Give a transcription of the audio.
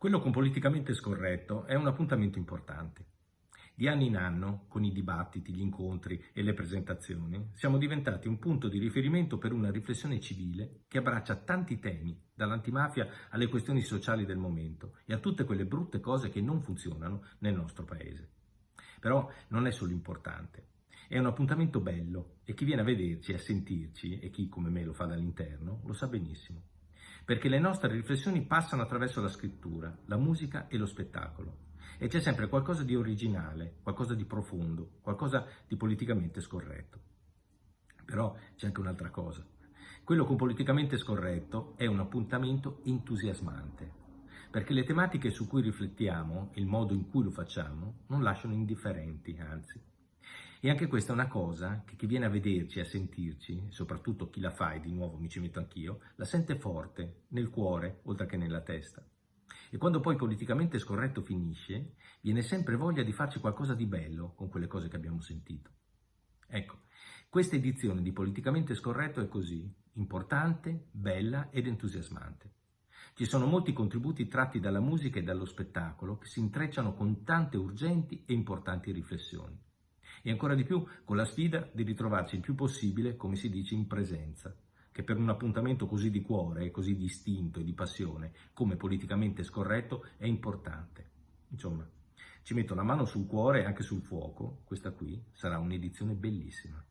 Quello con politicamente scorretto è un appuntamento importante. Di anno in anno, con i dibattiti, gli incontri e le presentazioni, siamo diventati un punto di riferimento per una riflessione civile che abbraccia tanti temi, dall'antimafia alle questioni sociali del momento e a tutte quelle brutte cose che non funzionano nel nostro paese. Però non è solo importante, è un appuntamento bello e chi viene a vederci e a sentirci, e chi come me lo fa dall'interno, lo sa benissimo perché le nostre riflessioni passano attraverso la scrittura, la musica e lo spettacolo. E c'è sempre qualcosa di originale, qualcosa di profondo, qualcosa di politicamente scorretto. Però c'è anche un'altra cosa. Quello con politicamente scorretto è un appuntamento entusiasmante, perché le tematiche su cui riflettiamo, il modo in cui lo facciamo, non lasciano indifferenti, anzi. E anche questa è una cosa che chi viene a vederci, a sentirci, soprattutto chi la fa, e di nuovo mi ci metto anch'io, la sente forte, nel cuore, oltre che nella testa. E quando poi politicamente scorretto finisce, viene sempre voglia di farci qualcosa di bello con quelle cose che abbiamo sentito. Ecco, questa edizione di Politicamente Scorretto è così, importante, bella ed entusiasmante. Ci sono molti contributi tratti dalla musica e dallo spettacolo che si intrecciano con tante urgenti e importanti riflessioni e ancora di più con la sfida di ritrovarci il più possibile, come si dice, in presenza, che per un appuntamento così di cuore, così distinto e di passione, come politicamente scorretto, è importante. Insomma, ci metto la mano sul cuore e anche sul fuoco, questa qui sarà un'edizione bellissima.